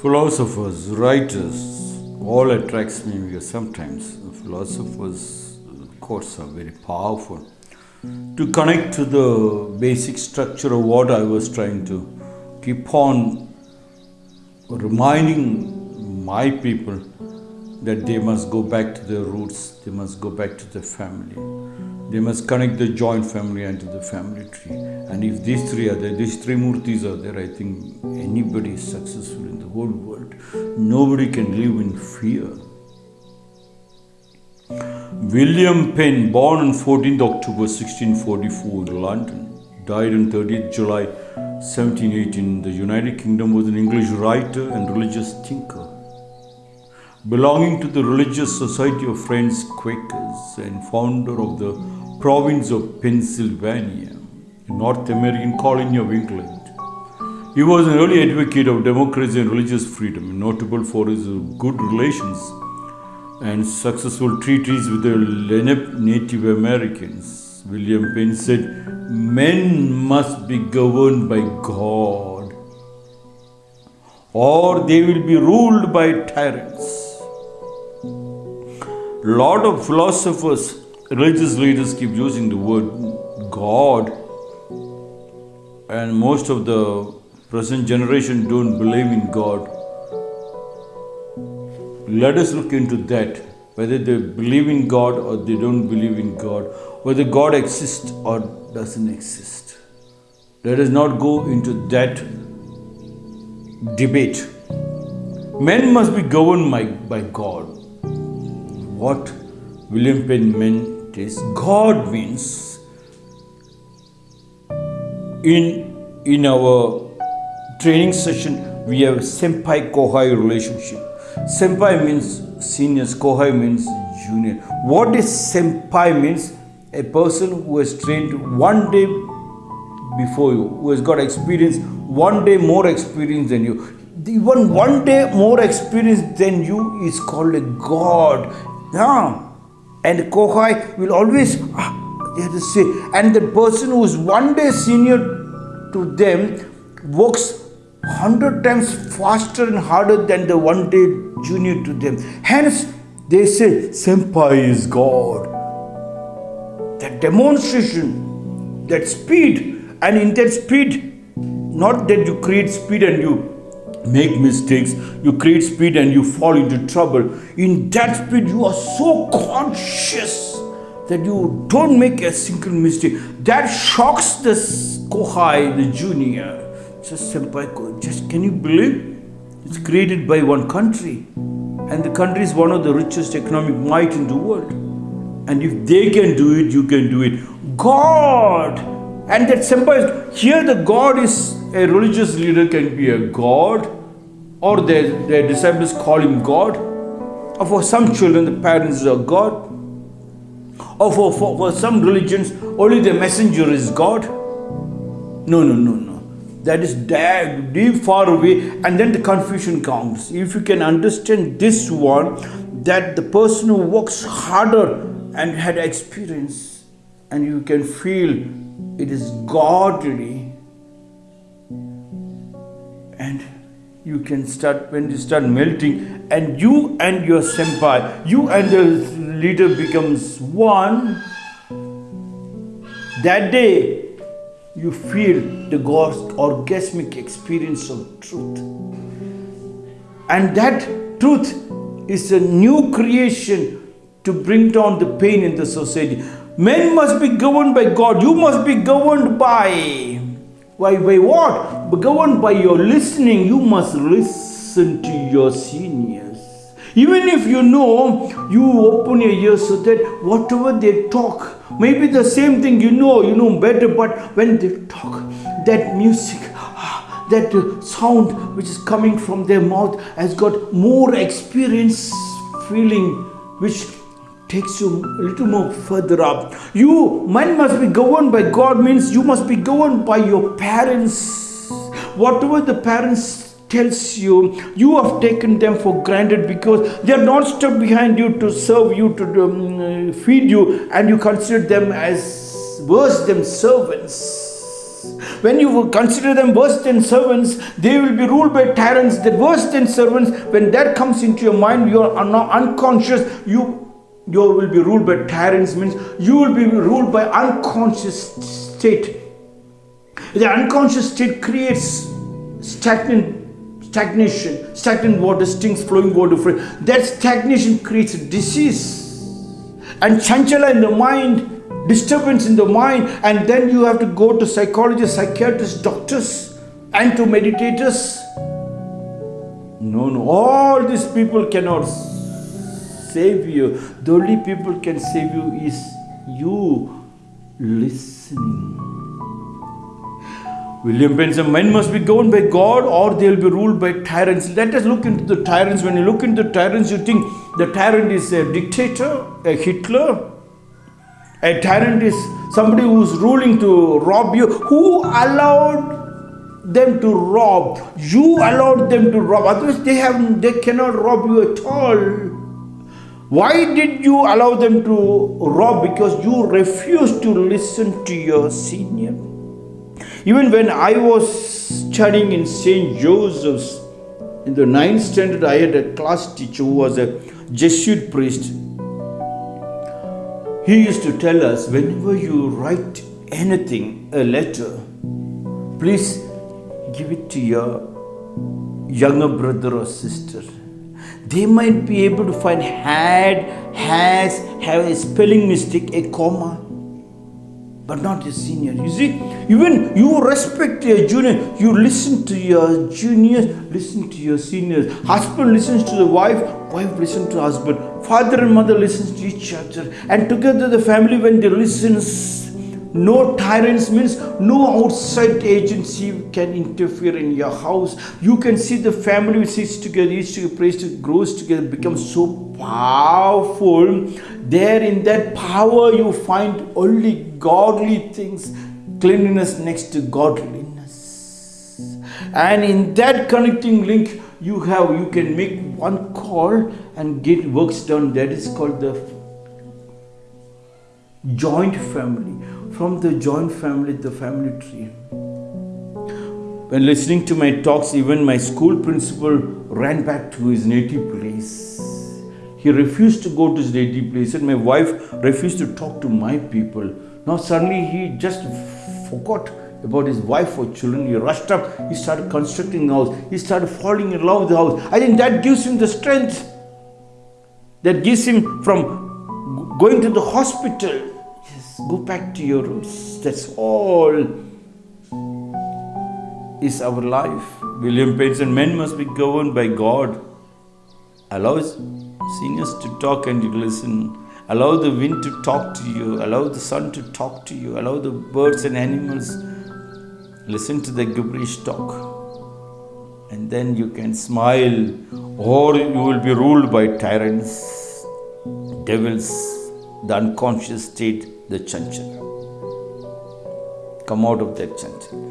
philosophers, writers, all attracts me because sometimes philosophers' quotes are very powerful. To connect to the basic structure of what I was trying to keep on reminding my people that they must go back to their roots, they must go back to their family. They must connect the joint family and the family tree. And if these three are there, these three murtis are there, I think anybody is successful in the whole world. Nobody can live in fear. William Penn, born on 14th October 1644 in London, died on 30th July 1718 in the United Kingdom, was an English writer and religious thinker belonging to the Religious Society of Friends Quakers and founder of the province of Pennsylvania, a North American colony of England. He was an early advocate of democracy and religious freedom, notable for his good relations and successful treaties with the Lenape Native Americans. William Penn said, Men must be governed by God, or they will be ruled by tyrants lot of philosophers, religious leaders keep using the word God, and most of the present generation don't believe in God. Let us look into that whether they believe in God or they don't believe in God, whether God exists or doesn't exist. Let us not go into that debate. Men must be governed by, by God what William Penn meant is God means in in our training session we have senpai kohai relationship. Senpai means seniors, kohai means junior. What is senpai means? A person who has trained one day before you, who has got experience, one day more experience than you. Even one day more experience than you is called a God. Yeah. And Kohai will always ah, they have to say, and the person who is one day senior to them works hundred times faster and harder than the one day junior to them. Hence, they say, Senpai is God. That demonstration, that speed, and in that speed, not that you create speed and you make mistakes, you create speed and you fall into trouble. In that speed, you are so conscious that you don't make a single mistake. That shocks the Kohai, the junior. Just senpai, oh, just can you believe? It's created by one country. And the country is one of the richest economic might in the world. And if they can do it, you can do it. God! And that senpai, here the God is a religious leader can be a god or their, their disciples call him God. Or for some children, the parents are God. Or for, for, for some religions, only the messenger is God. No, no, no, no. That is dead, deep far away, and then the confusion comes. If you can understand this one, that the person who works harder and had experience, and you can feel it is godly and you can start when you start melting and you and your senpai you and the leader becomes one. That day you feel the God's orgasmic experience of truth. And that truth is a new creation to bring down the pain in the society. Men must be governed by God. You must be governed by by, by what? Governed by your listening, you must listen to your seniors. Even if you know, you open your ears so that whatever they talk, maybe the same thing you know, you know better, but when they talk, that music, ah, that sound which is coming from their mouth has got more experience feeling which takes you a little more further up. You, man must be governed by God means you must be governed by your parents. Whatever the parents tells you, you have taken them for granted because they are not stuck behind you to serve you, to um, feed you, and you consider them as worse than servants. When you consider them worse than servants, they will be ruled by tyrants. The worse than servants, when that comes into your mind, you are not unconscious. You you will be ruled by tyrants means you will be ruled by unconscious state. The unconscious state creates stagnant stagnation, stagnant water, stings flowing water. That stagnation creates disease. And chanchala in the mind disturbance in the mind. And then you have to go to psychologists psychiatrists doctors and to meditators. No no. All these people cannot save you. The only people can save you is you listening William Benson, men must be governed by God or they will be ruled by tyrants. Let us look into the tyrants. When you look into the tyrants, you think the tyrant is a dictator, a Hitler, a tyrant is somebody who's ruling to rob you. Who allowed them to rob? You allowed them to rob. Otherwise, they have they cannot rob you at all. Why did you allow them to rob? Because you refused to listen to your senior. Even when I was studying in St. Joseph's in the ninth standard, I had a class teacher who was a Jesuit priest he used to tell us whenever you write anything, a letter, please give it to your younger brother or sister. They might be able to find had, has, have a spelling mistake, a comma but not your senior. You see, even you respect your junior, you listen to your juniors, listen to your seniors. Husband listens to the wife, wife listens to husband. Father and mother listens to each other. And together the family, when they listens, no tyrants means no outside agency can interfere in your house. You can see the family which sits together, each together, grows together, becomes so powerful. There in that power you find only godly things, cleanliness next to godliness. And in that connecting link, you have you can make one call and get works done. That is called the joint family from the joint family, the family tree. When listening to my talks, even my school principal ran back to his native place. He refused to go to his native place, and my wife refused to talk to my people. Now, suddenly, he just forgot about his wife or children. He rushed up, he started constructing the house, he started falling in love with the house. I think that gives him the strength, that gives him from going to the hospital Go back to your roots. That's all is our life. William Benson, men must be governed by God. Allow seniors to talk and you listen. Allow the wind to talk to you. Allow the sun to talk to you. Allow the birds and animals. Listen to the gibberish talk. And then you can smile, or you will be ruled by tyrants, devils, the unconscious state the chanchal. Come out of that chanchal.